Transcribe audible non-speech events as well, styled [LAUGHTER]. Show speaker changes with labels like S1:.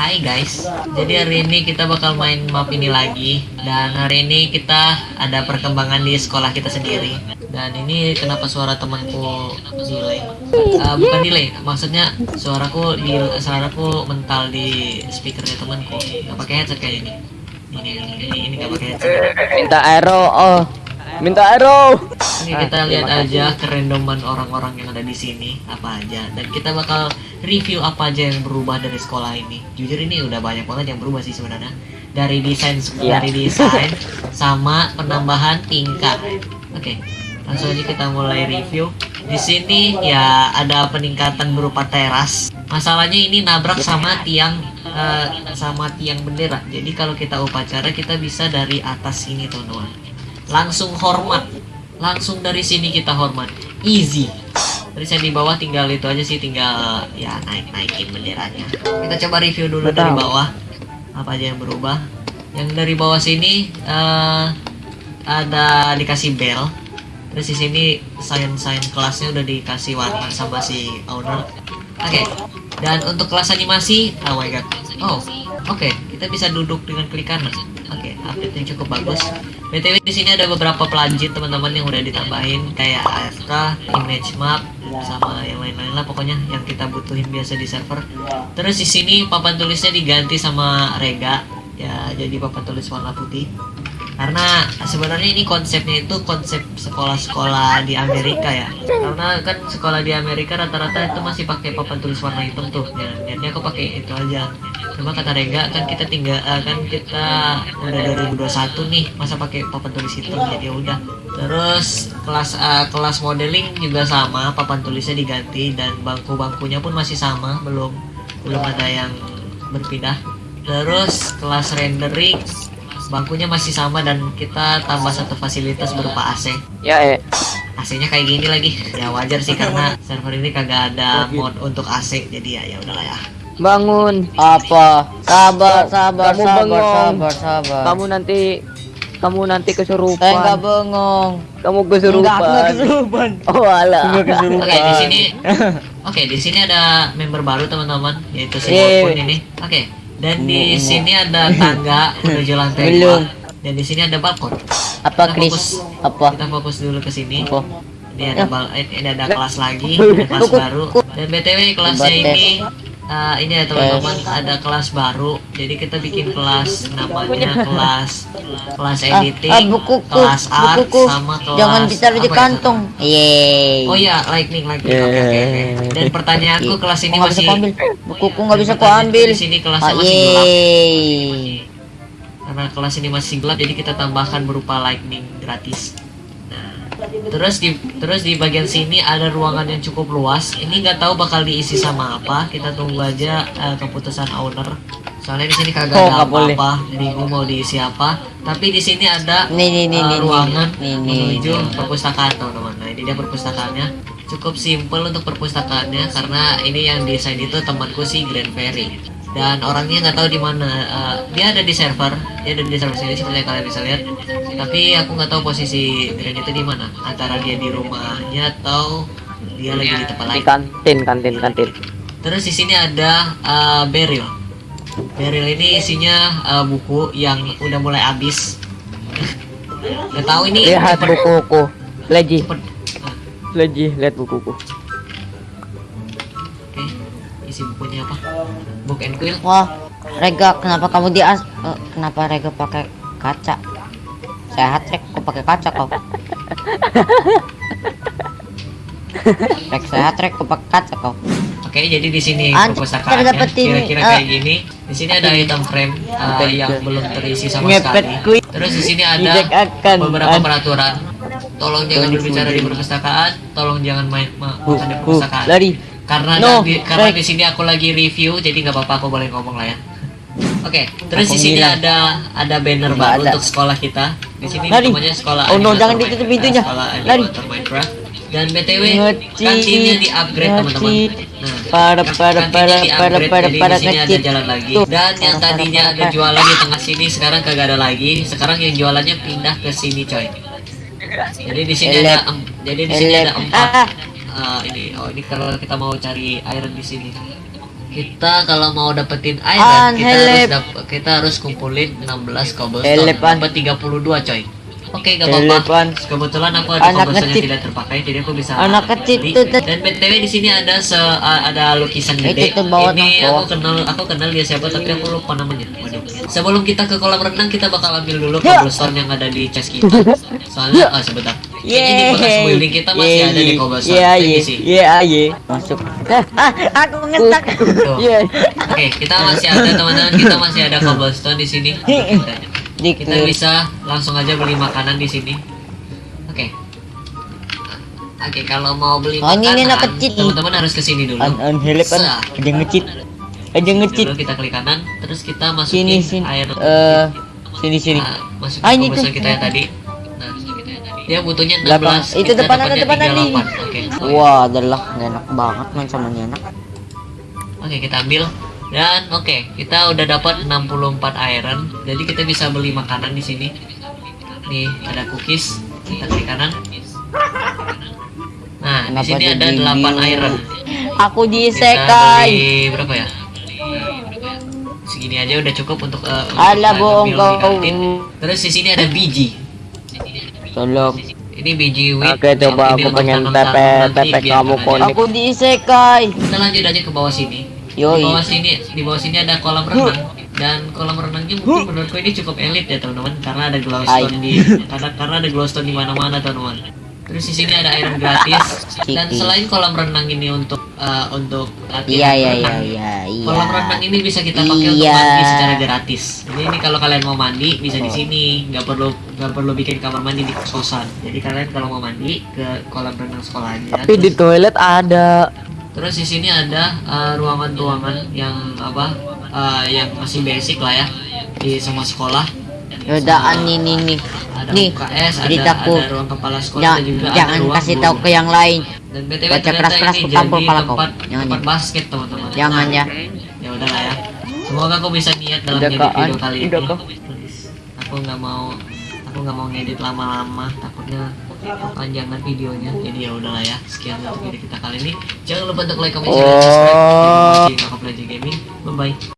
S1: Hai guys, jadi hari ini kita bakal main map ini lagi. Dan hari ini kita ada perkembangan di sekolah kita sendiri. Dan ini kenapa suara temanku delay? Uh, Bukan delay, maksudnya suaraku di suaraku mental di speakernya temanku. Gak pakai headset kayak ini. Ini, ini, ini, gak pakai headset.
S2: Minta arrow, oh. Minta arrow.
S1: Oke, kita lihat aja kerandoman orang-orang yang ada di sini apa aja dan kita bakal review apa aja yang berubah dari sekolah ini. Jujur ini udah banyak banget yang berubah sih sebenarnya. Dari desain
S2: Iya.
S1: dari desain sama penambahan tingkat. Oke, langsung aja kita mulai review. Di sini ya ada peningkatan berupa teras. Masalahnya ini nabrak sama tiang eh, sama tiang bendera. Jadi kalau kita upacara kita bisa dari atas sini teman-teman langsung hormat langsung dari sini kita hormat. Easy. Terus yang di bawah tinggal itu aja sih tinggal ya naik naikin benderanya. Kita coba review dulu dari
S2: Betul.
S1: bawah. Apa aja yang berubah? Yang dari bawah sini eh, ada dikasih bell terus di sini sign sign kelasnya udah dikasih warna sama si owner. Oke. Dan untuk kelas animasi oh my god. Oh oke kita bisa duduk dengan klik kanan. Oke update yang cukup bagus. Btw di sini ada beberapa pelajit teman-teman yang udah ditambahin. Kayak AFK image map sama yang lain-lain lah pokoknya yang kita butuhin biasa di server. Terus di sini papan tulisnya diganti sama Rega. Ya jadi papan tulis warna putih. Karena sebenarnya ini konsepnya itu konsep sekolah-sekolah di Amerika ya. Karena kan sekolah di Amerika rata-rata itu masih pakai papan tulis warna hitam tuh. Ya aku pakai itu aja cuma kata Rega kan kita tinggal eh, kan kita udah 2021 nih masa pakai papan tulis hitam jadi ya udah. Terus kelas eh, kelas modeling juga sama papan tulisnya diganti dan bangku-bangkunya pun masih sama belum belum ada yang berpindah. Terus kelas rendering bangkunya masih sama dan kita tambah satu fasilitas berupa AC
S2: Ya, eh.
S1: AC-nya kayak gini lagi. Ya wajar sih karena server ini kagak ada mod untuk AC jadi ya ya udahlah ya
S2: Bangun.
S3: Apa? Sabar, sabar,
S2: Kamu
S3: sabar,
S2: bengong.
S3: sabar, sabar.
S2: Kamu nanti kamu nanti
S3: Saya nggak
S2: kesurupan.
S3: bengong.
S2: Kamu
S3: Enggak,
S2: kesurupan.
S3: enggak [LAUGHS] kesurupan.
S2: Oh, alah.
S1: oke di sini [LAUGHS] oke di sini ada member baru teman-teman yaitu si. Wapun ini oke dan di sini ada tangga [LAUGHS] menuju lantai
S3: Belum.
S1: dua dan di sini ada balkon
S3: Apa,
S1: Kita
S3: Chris?
S1: fokus.
S3: Apa?
S1: kita fokus dulu ke sini
S3: Apa?
S1: ini ada bal eh, ini ada kelas lagi ada kelas baru dan btw kelasnya ini eh, ini ya teman-teman ada kelas baru jadi kita bikin kelas namanya kelas kelas
S3: Ah,
S1: editing
S3: ah, bukuku,
S1: kelas art
S3: bukuku.
S1: sama kelas
S3: Jangan ditaruh di
S1: ya,
S3: kantong. Yeay.
S1: oh iya lightning lightning oke oke oke dan pertanyaanku kelas ini masih
S3: ambil? Bukuku nggak bisa ku
S1: pertanyaanku
S3: ambil.
S1: di sini kelasnya
S3: Ah,
S1: masih gelap karena kelas ini masih gelap jadi kita tambahkan berupa lightning gratis terus di terus di bagian sini ada ruangan yang cukup luas. Ini nggak tahu bakal diisi sama apa. Kita tunggu aja eh, keputusan owner. Soalnya di sini kagak
S3: Oh,
S1: ada apa-apa. Bingung mau diisi apa. Tapi di sini ada
S3: Nih, nih, nih, nih,
S1: ruangan
S3: nih, nih,
S1: menuju
S3: nih.
S1: perpustakaan teman-teman. Nah ini dia perpustakaannya. Cukup simple untuk perpustakaannya karena ini yang desain itu temanku si Grand Ferry dan orangnya nggak tahu di mana. Eh, dia ada di server. Dia ada di server sini seperti kalian bisa lihat. Tapi aku nggak tahu posisi Grand itu di mana. Antara dia di rumahnya atau dia lagi di tempat
S2: Di
S1: lain.
S2: Kantin, kantin, kantin.
S1: terus di sini ada eh, Beryl Beryl ini isinya eh, buku yang udah mulai habis. Nggak tahu ini
S2: Lihat bukuku.
S1: Ah,
S2: leji, lihat bukuku.
S1: Isi bukunya apa? Book and Quill.
S3: Wah, Rega, kenapa kamu di as? eh, kenapa Rega pakai kaca? Sehat, Rek. Kok pakai kaca kau? [LAUGHS] Rek sehat, Rek. Kok pakai kaca kau?
S1: Oke, jadi di sini perpustakaannya
S3: dapetin,
S1: kira-kira kayak gini. Di sini ada item frame uh, yang belum terisi sama
S3: Ngepet
S1: sekali.
S3: kuy.
S1: Terus di sini ada beberapa
S3: An-
S1: peraturan. Tolong jangan berbicara di perpustakaan, tolong jangan main makan di perpustakaan. Karena
S3: No,
S1: di, karena di sini aku lagi review, jadi nggak apa-apa aku boleh ngomong lah ya. Oke, terus
S3: Aku
S1: di sini ada ada banner
S3: Nggak
S1: baru
S3: ada.
S1: untuk sekolah kita. Di sini
S3: Lari.
S1: namanya sekolah
S3: Oh, no, jangan ditutup pintunya.
S1: Sekolah
S3: Lari.
S1: Minecraft. Dan BTW kantinnya di upgrade teman-teman. Nah, di-upgrade,
S3: pada,
S1: jadi
S3: pada
S1: di sini ada
S3: ngeci.
S1: jalan lagi. Dan yang tadinya ada jualan di tengah sini sekarang kagak ada lagi. Sekarang yang jualannya pindah ke sini coy. Jadi di sini ada jadi di sini ada empat
S3: Ah.
S1: eh, ini oh ini kalau kita mau cari iron di sini. kita kalau mau dapetin
S3: An,
S1: iron kita harus
S3: help.
S1: dap- kita harus kumpulin 16 cobblestone
S3: An.
S1: dapat 32 coy Oke, gak
S3: Help,
S1: apa-apa.
S3: An.
S1: Kebetulan aku ada cobblestone yang tidak terpakai, jadi aku bisa
S3: Anak kecil tuh.
S1: Dan btw di sini ada se ada lukisan
S3: Itu
S1: gede. Ini aku kenal aku kenal dia siapa tapi aku lupa namanya. Waduh. Sebelum kita ke kolam renang kita bakal ambil dulu
S3: Ya.
S1: cobblestone yang ada di chest kita. [LAUGHS] Soalnya oh sebentar.
S3: Yeay.
S1: building kita masih ada di cobblestone.
S3: Iya,
S1: Ini
S3: iya,
S1: sih.
S3: iya, iya. Masuk. Ah, aku ngetak.
S2: Iya. [LAUGHS]
S1: Oke, kita masih ada teman-teman, kita masih ada cobblestone di sini. [LAUGHS] Kita bisa langsung aja beli makanan di sini. Oke. Oke, kalau mau beli
S3: Oh, ini
S1: makanan, teman-teman harus ke sini dulu.
S3: An help an. Aja ngecit. Aja ngecit.
S1: Dulu kita klik kanan, terus kita
S3: Sini
S1: masukin
S3: sini.
S1: air.
S3: Eh, sini sini.
S1: Nah, masukin
S3: Ah, ini
S1: kita yang tadi. Dia butuhnya 16.
S3: Belakang. Itu depan ada, depan.
S1: 38. Oke.
S3: Wah, adalah enak banget main sama enak.
S1: Oke, kita ambil. Dan oke, kita udah dapat 64 iron. Jadi kita bisa beli makanan di sini. Nih, ada cookies. Kita klik kanan. Nah, di
S3: Kenapa
S1: sini ada
S3: jadi
S1: 8
S3: biru?
S1: iron.
S3: Aku
S1: Kita
S3: diisekai.
S1: beli berapa ya? Segini aja udah cukup untuk uh,
S3: Alah,
S1: kita
S3: bohong kau.
S1: di. Terus di sini ada biji.
S3: Tolong.
S1: Ini biji wheat.
S2: Oke, coba aku pengen tepe- tepe kamu konek.
S3: Aku diisekai.
S1: Kita lanjut aja ke bawah sini. Di
S3: Yoi.
S1: bawah sini, di bawah sini ada kolam renang dan kolam renangnya mungkin menurutku ini cukup elit ya teman-teman karena ada glowstone
S3: Hai.
S1: di karena karena ada glowstone di mana-mana teman-teman. Terus di sini ada iron gratis dan selain kolam renang ini untuk eh, untuk
S3: Iya,
S1: latihan
S3: iya, iya,
S1: renang,
S3: iya, iya.
S1: Kolam renang ini bisa kita pakai untuk
S3: Iya.
S1: mandi secara gratis. Jadi ini kalau kalian mau mandi bisa di sini, nggak perlu nggak perlu bikin kamar mandi di kosan. Jadi kalian kalau mau mandi ke kolam renang sekolah aja.
S2: Tapi di
S1: Terus-
S2: toilet ada.
S1: Terus di sini ada uh, ruangan-ruangan yang apa uh, yang masih basic lah ya di semua sekolah.
S3: Nih nih nih.
S1: Ada
S3: Nih,
S1: UKS, ada,
S3: ceritaku.
S1: ada ruang kepala sekolah
S3: Jangan,
S1: juga
S3: jangan
S1: ada ruang
S3: kasih tahu ke yang lain.
S1: Dan BTW
S3: Baca
S1: ternyata
S3: keras-keras
S1: ini
S3: ku tampol
S1: jadi
S3: pala kau. Jangan
S1: tempat
S3: ya.
S1: basket teman-teman.
S3: Jangan ya.
S1: Ya udahlah ya. Semoga aku bisa niat dalam
S2: Udah,
S1: video kali ini. Aku nggak mau aku nggak mau ngedit lama-lama takutnya panjangan videonya jadi ya udahlah ya sekian untuk video kita kali ini jangan lupa untuk like comment share dan subscribe kasih kakak Gaming bye bye